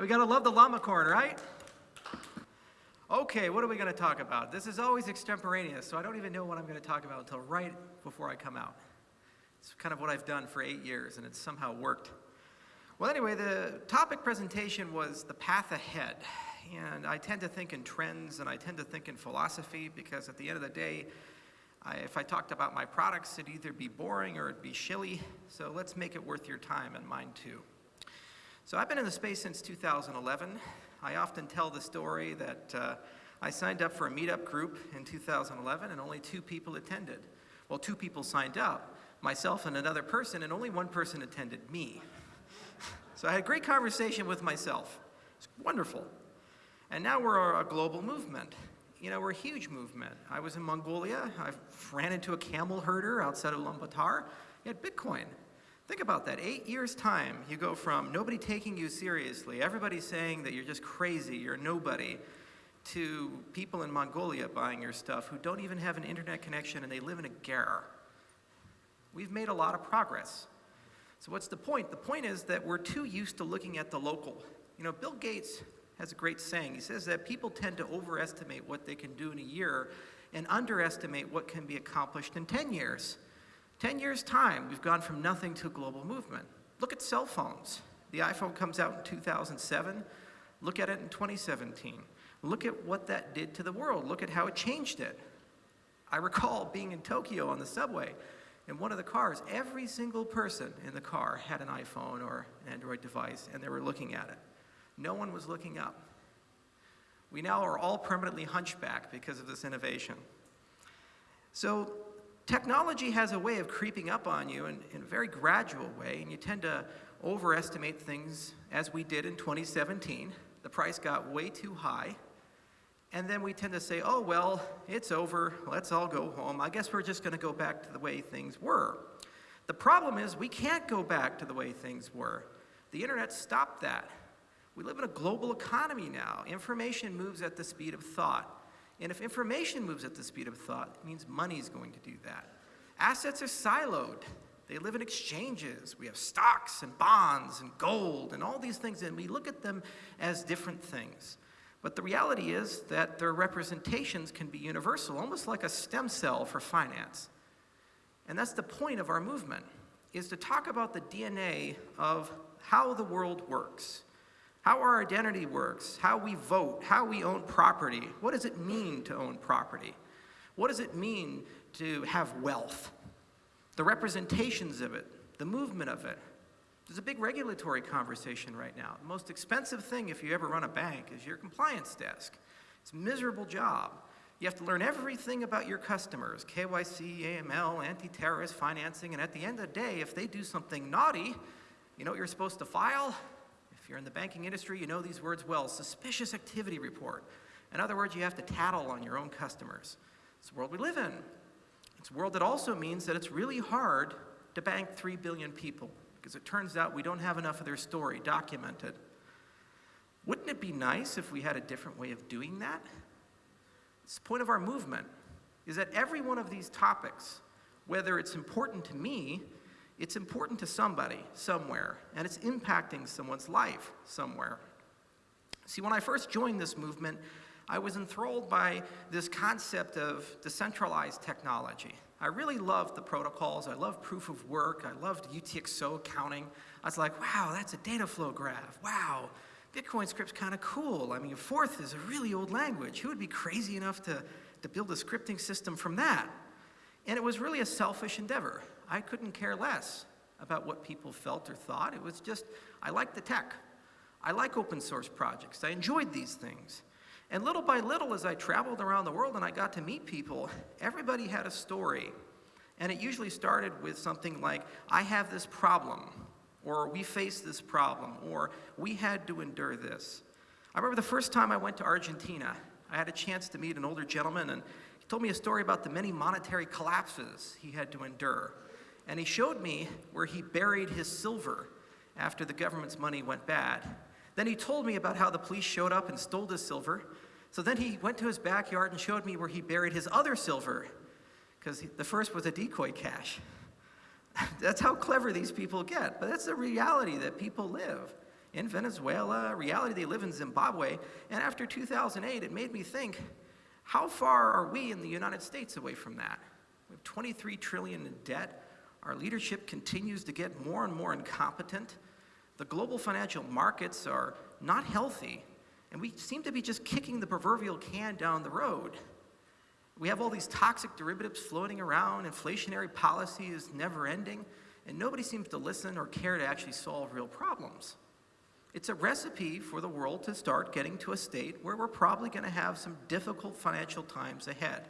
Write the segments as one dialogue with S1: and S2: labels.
S1: We gotta love the llama corn, right? Okay, what are we gonna talk about? This is always extemporaneous, so I don't even know what I'm gonna talk about until right before I come out. It's kind of what I've done for eight years, and it's somehow worked. Well, anyway, the topic presentation was the path ahead. And I tend to think in trends and I tend to think in philosophy because at the end of the day, I, if I talked about my products, it'd either be boring or it'd be shilly. So let's make it worth your time and mine too. So I've been in the space since 2011. I often tell the story that uh, I signed up for a meetup group in 2011 and only two people attended. Well, two people signed up, myself and another person, and only one person attended, me. So I had a great conversation with myself. It's wonderful. And now we're a global movement. You know, we're a huge movement. I was in Mongolia. I ran into a camel herder outside of Ulaanbaatar. He had Bitcoin. Think about that. Eight years' time, you go from nobody taking you seriously, everybody saying that you're just crazy, you're nobody, to people in Mongolia buying your stuff who don't even have an internet connection and they live in a ger. We've made a lot of progress. So what's the point? The point is that we're too used to looking at the local. You know, Bill Gates has a great saying. He says that people tend to overestimate what they can do in a year and underestimate what can be accomplished in 10 years. 10 years time, we've gone from nothing to a global movement. Look at cell phones. The iPhone comes out in 2007. Look at it in 2017. Look at what that did to the world. Look at how it changed it. I recall being in Tokyo on the subway in one of the cars, every single person in the car had an iPhone or an Android device, and they were looking at it. No one was looking up. We now are all permanently hunchback because of this innovation. So technology has a way of creeping up on you in, in, a very gradual way, and you tend to overestimate things as we did in 2017. The price got way too high, and then we tend to say, oh, well, it's over, let's all go home. I guess we're just gonna go back to the way things were. The problem is we can't go back to the way things were. The internet stopped that. We live in a global economy now. Information moves at the speed of thought. And if information moves at the speed of thought, it means money is going to do that. Assets are siloed. They live in exchanges. We have stocks and bonds and gold and all these things, and we look at them as different things. But the reality is that their representations can be universal, almost like a stem cell for finance. And that's the point of our movement, is to talk about the DNA of how the world works, how our identity works, how we vote, how we own property. What does it mean to own property? What does it mean to have wealth? The representations of it, the movement of it, there's a big regulatory conversation right now. The most expensive thing if you ever run a bank is your compliance desk. It's a miserable job. You have to learn everything about your customers, KYC, AML, anti-terrorist financing, and at the end of the day, if they do something naughty, you know what you're supposed to file? You're in the banking industry, you know these words well, suspicious activity report. In other words, you have to tattle on your own customers. It's the world we live in. It's a world that also means that it's really hard to bank 3 billion people because it turns out we don't have enough of their story documented. Wouldn't it be nice if we had a different way of doing that? It's the point of our movement, is that every one of these topics, whether it's important to me, it's important to somebody, somewhere, and it's impacting someone's life somewhere. See, when I first joined this movement, I was enthralled by this concept of decentralized technology. I really loved the protocols. I loved proof of work. I loved UTXO accounting. I was like, wow, that's a data flow graph. Wow, Bitcoin script's kind of cool. I mean, Forth is a really old language. Who would be crazy enough to, to build a scripting system from that? And it was really a selfish endeavor. I couldn't care less about what people felt or thought. It was just, I like the tech. I like open source projects. I enjoyed these things. And little by little, as I traveled around the world and I got to meet people, everybody had a story. And it usually started with something like, I have this problem, or we face this problem, or we had to endure this. I remember the first time I went to Argentina, I had a chance to meet an older gentleman, and he told me a story about the many monetary collapses he had to endure. And he showed me where he buried his silver after the government's money went bad. Then he told me about how the police showed up and stole his silver. So then he went to his backyard and showed me where he buried his other silver, because the first was a decoy cache. that's how clever these people get, but that's the reality that people live. in Venezuela, reality they live in Zimbabwe. And after 2008, it made me think, how far are we in the United States away from that? We have 23 trillion in debt. Our leadership continues to get more and more incompetent. The global financial markets are not healthy, and we seem to be just kicking the proverbial can down the road. We have all these toxic derivatives floating around, inflationary policy is never ending, and nobody seems to listen or care to actually solve real problems. It's a recipe for the world to start getting to a state where we're probably going to have some difficult financial times ahead.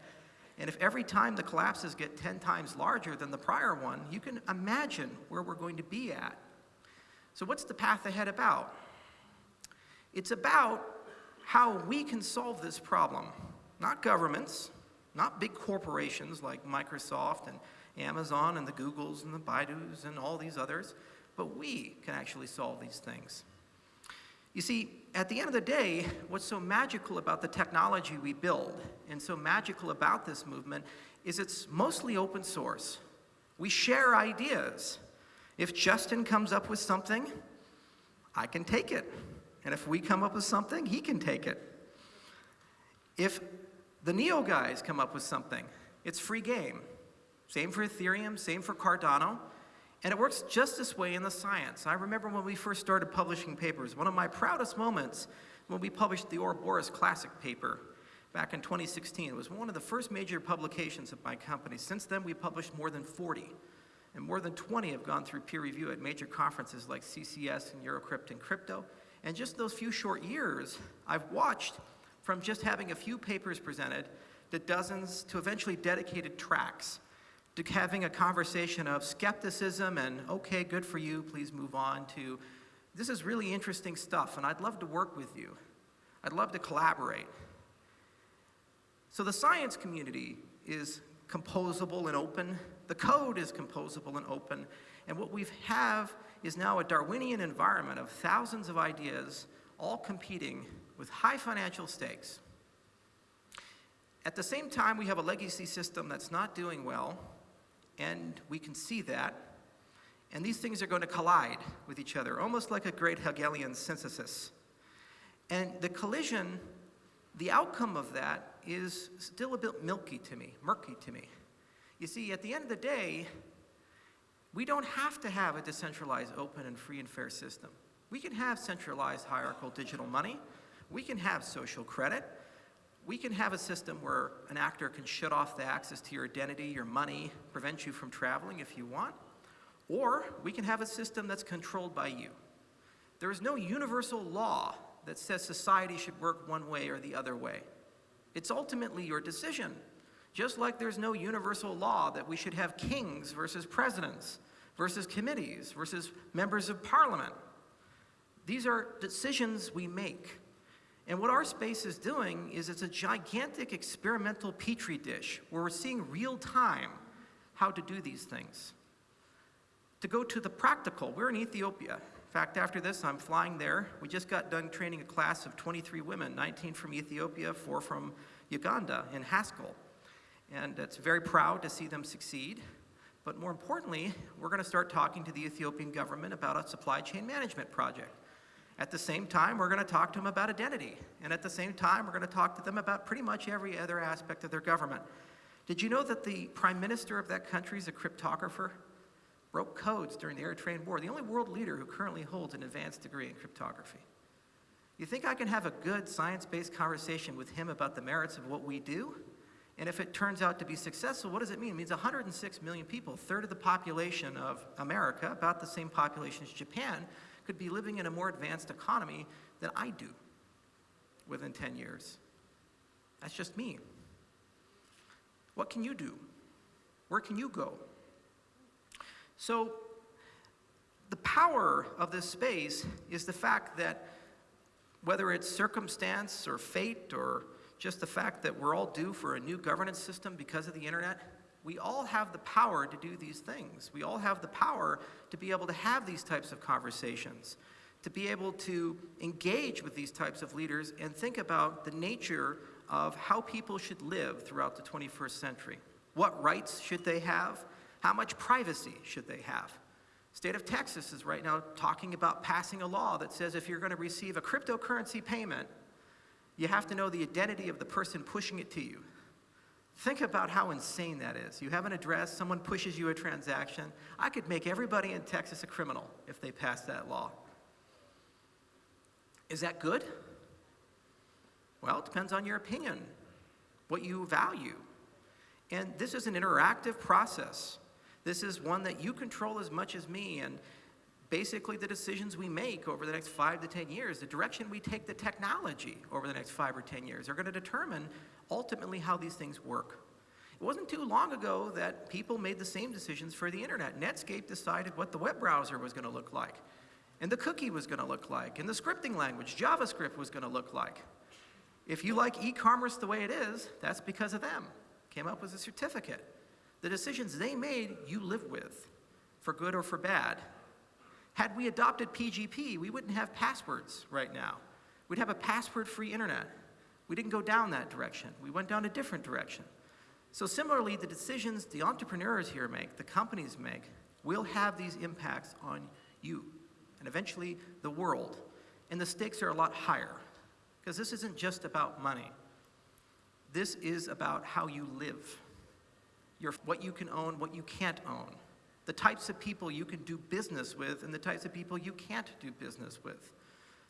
S1: And if every time the collapses get 10 times larger than the prior one, you can imagine where we're going to be at. So what's the path ahead about? It's about how we can solve this problem. Not governments, not big corporations like Microsoft and Amazon and the Googles and the Baidus and all these others, but we can actually solve these things. You see, at the end of the day, what's so magical about the technology we build and so magical about this movement is it's mostly open source. We share ideas. If Justin comes up with something, I can take it. And if we come up with something, he can take it. If the Neo guys come up with something, it's free game. Same for Ethereum, same for Cardano. And it works just this way in the science. I remember when we first started publishing papers, one of my proudest moments when we published the Ouroboros Classic paper back in 2016. It was one of the first major publications of my company. Since then, we published more than 40. And more than 20 have gone through peer review at major conferences like CCS and Eurocrypt and Crypto. And just those few short years, I've watched from just having a few papers presented to dozens to eventually dedicated tracks to having a conversation of skepticism and, okay, good for you, please move on, to this is really interesting stuff and I'd love to work with you. I'd love to collaborate. So the science community is composable and open. The code is composable and open. And what we have is now a Darwinian environment of thousands of ideas all competing with high financial stakes. At the same time, we have a legacy system that's not doing well, and we can see that. And these things are going to collide with each other, almost like a great Hegelian synthesis. And the collision, the outcome of that is still a bit milky to me, murky to me. You see, at the end of the day, we don't have to have a decentralized, open, and free and fair system. We can have centralized hierarchical digital money. We can have social credit we can have a system where an actor can shut off the access to your identity, your money, prevent you from traveling if you want, or we can have a system that's controlled by you. There is no universal law that says society should work one way or the other way. It's ultimately your decision. Just like there's no universal law that we should have kings versus presidents, versus committees, versus members of parliament. These are decisions we make. And what our space is doing is it's a gigantic experimental petri dish where we're seeing real time how to do these things. To go to the practical, we're in Ethiopia. In fact, after this, I'm flying there. We just got done training a class of 23 women, 19 from Ethiopia, four from Uganda in Haskell. And it's very proud to see them succeed. But more importantly, we're going to start talking to the Ethiopian government about a supply chain management project. At the same time, we're going to talk to them about identity. And at the same time, we're going to talk to them about pretty much every other aspect of their government. Did you know that the prime minister of that country is a cryptographer? Broke codes during the Eritrean War, the only world leader who currently holds an advanced degree in cryptography. You think I can have a good science-based conversation with him about the merits of what we do? And if it turns out to be successful, what does it mean? It means 106 million people, third of the population of America, about the same population as Japan, could be living in a more advanced economy than I do within 10 years. That's just me. What can you do? Where can you go? So, the power of this space is the fact that whether it's circumstance or fate or just the fact that we're all due for a new governance system because of the internet, we all have the power to do these things. We all have the power to be able to have these types of conversations, to be able to engage with these types of leaders and think about the nature of how people should live throughout the 21st century. What rights should they have? How much privacy should they have? State of Texas is right now talking about passing a law that says if you're going to receive a cryptocurrency payment, you have to know the identity of the person pushing it to you. Think about how insane that is. You have an address, someone pushes you a transaction. I could make everybody in Texas a criminal if they passed that law. Is that good? Well, it depends on your opinion, what you value. And this is an interactive process. This is one that you control as much as me. And basically, the decisions we make over the next five to 10 years, the direction we take the technology over the next five or 10 years, are going to determine ultimately how these things work. It wasn't too long ago that people made the same decisions for the internet. Netscape decided what the web browser was going to look like, and the cookie was going to look like, and the scripting language, JavaScript, was going to look like. If you like e-commerce the way it is, that's because of them. Came up with a certificate. The decisions they made, you live with, for good or for bad. Had we adopted PGP, we wouldn't have passwords right now. We'd have a password-free internet. We didn't go down that direction. We went down a different direction. So similarly, the decisions the entrepreneurs here make, the companies make, will have these impacts on you and eventually the world. And the stakes are a lot higher because this isn't just about money. This is about how you live, your, what you can own, what you can't own, the types of people you can do business with, and the types of people you can't do business with,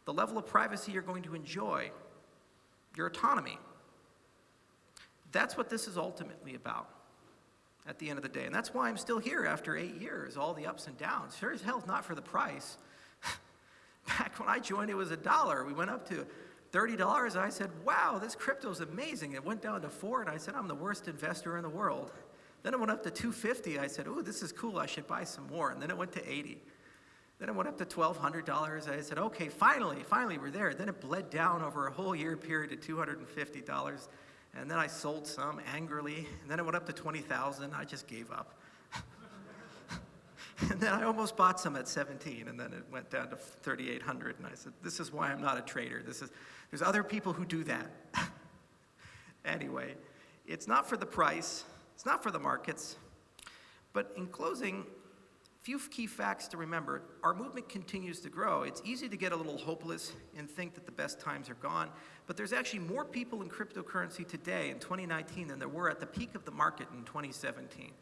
S1: the level of privacy you're going to enjoy, your autonomy. That's what this is ultimately about at the end of the day. And that's why I'm still here after eight years, all the ups and downs. Sure as hell's not for the price. Back when I joined, it was a dollar. We went up to $30. I said, wow, this crypto is amazing. It went down to four, and I said, I'm the worst investor in the world. Then it went up to 250. I said, oh, this is cool. I should buy some more. And then it went to 80. Then it went up to $1,200. I said, okay, finally, finally, we're there. Then it bled down over a whole year period to $250. And then I sold some angrily. And then it went up to 20,000. I just gave up. and then I almost bought some at 17, and then it went down to 3,800. And I said, this is why I'm not a trader. This is, there's other people who do that. anyway, it's not for the price. It's not for the markets. But in closing, a few key facts to remember. Our movement continues to grow. It's easy to get a little hopeless and think that the best times are gone, but there's actually more people in cryptocurrency today in 2019 than there were at the peak of the market in 2017.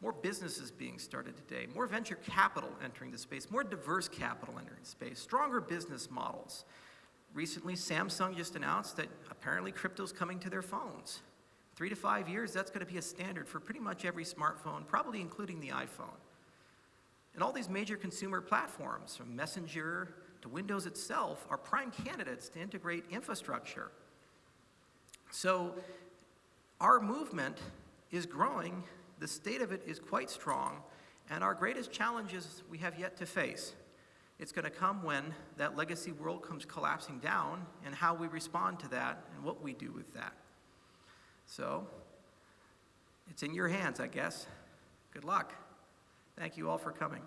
S1: More businesses being started today, more venture capital entering the space, more diverse capital entering the space, stronger business models. Recently, Samsung just announced that apparently crypto's coming to their phones. Three to five years, that's going to be a standard for pretty much every smartphone, probably including the iPhone. And all these major consumer platforms, from Messenger to Windows itself, are prime candidates to integrate infrastructure. So our movement is growing, the state of it is quite strong, and our greatest challenges we have yet to face. It's going to come when that legacy world comes collapsing down and how we respond to that and what we do with that. So, it's in your hands, I guess. Good luck. Thank you all for coming.